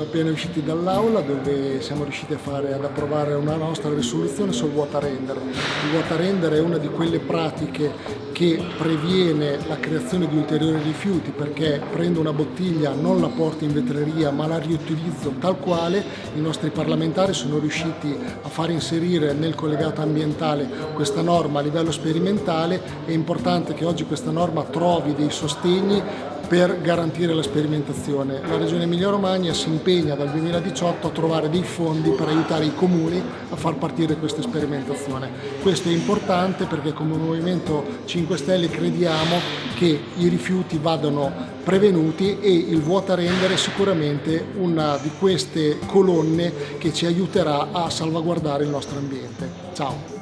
appena usciti dall'aula dove siamo riusciti fare, ad approvare una nostra risoluzione sul water render. Il water render è una di quelle pratiche che previene la creazione di ulteriori rifiuti perché prendo una bottiglia, non la porto in vetreria ma la riutilizzo tal quale. I nostri parlamentari sono riusciti a far inserire nel collegato ambientale questa norma a livello sperimentale. È importante che oggi questa norma trovi dei sostegni per garantire la sperimentazione. La Regione Emilia-Romagna si impegna dal 2018 a trovare dei fondi per aiutare i comuni a far partire questa sperimentazione. Questo è importante perché come Movimento 5 Stelle crediamo che i rifiuti vadano prevenuti e il vuota rendere è sicuramente una di queste colonne che ci aiuterà a salvaguardare il nostro ambiente. Ciao!